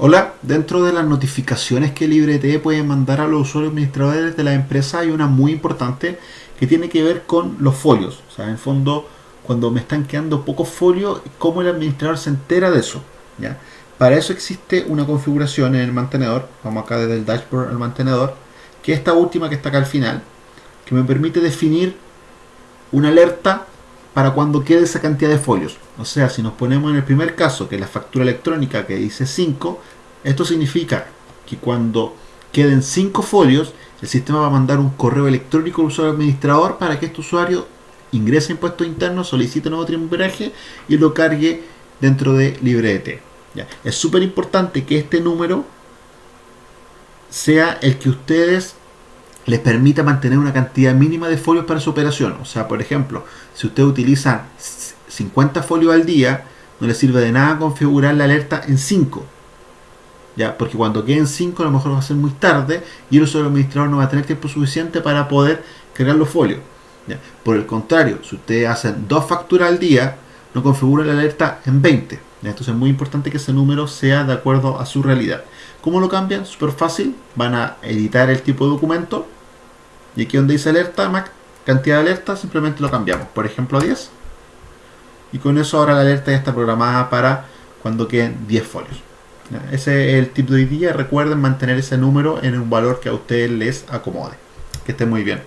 Hola, dentro de las notificaciones que LibreT puede mandar a los usuarios administradores de la empresa hay una muy importante que tiene que ver con los folios. O sea, en el fondo, cuando me están quedando pocos folios, cómo el administrador se entera de eso. ¿ya? Para eso existe una configuración en el mantenedor, vamos acá desde el dashboard al mantenedor, que es esta última que está acá al final, que me permite definir una alerta para cuando quede esa cantidad de folios. O sea, si nos ponemos en el primer caso, que la factura electrónica que dice 5, esto significa que cuando queden 5 folios, el sistema va a mandar un correo electrónico al usuario administrador para que este usuario ingrese impuestos internos, solicite nuevo trimbraje y lo cargue dentro de LibreDT. Es súper importante que este número sea el que ustedes les permita mantener una cantidad mínima de folios para su operación. O sea, por ejemplo, si usted utiliza 50 folios al día, no le sirve de nada configurar la alerta en 5. ¿Ya? Porque cuando queden 5 a lo mejor va a ser muy tarde y el usuario administrador no va a tener tiempo suficiente para poder cargar los folios. ¿Ya? Por el contrario, si usted hace dos facturas al día, no configura la alerta en 20. Entonces es muy importante que ese número sea de acuerdo a su realidad. ¿Cómo lo cambian? Súper fácil. Van a editar el tipo de documento. Y aquí donde dice alerta, cantidad de alerta, simplemente lo cambiamos. Por ejemplo, 10. Y con eso ahora la alerta ya está programada para cuando queden 10 folios. Ese es el tip de hoy día. Recuerden mantener ese número en un valor que a ustedes les acomode. Que esté muy bien.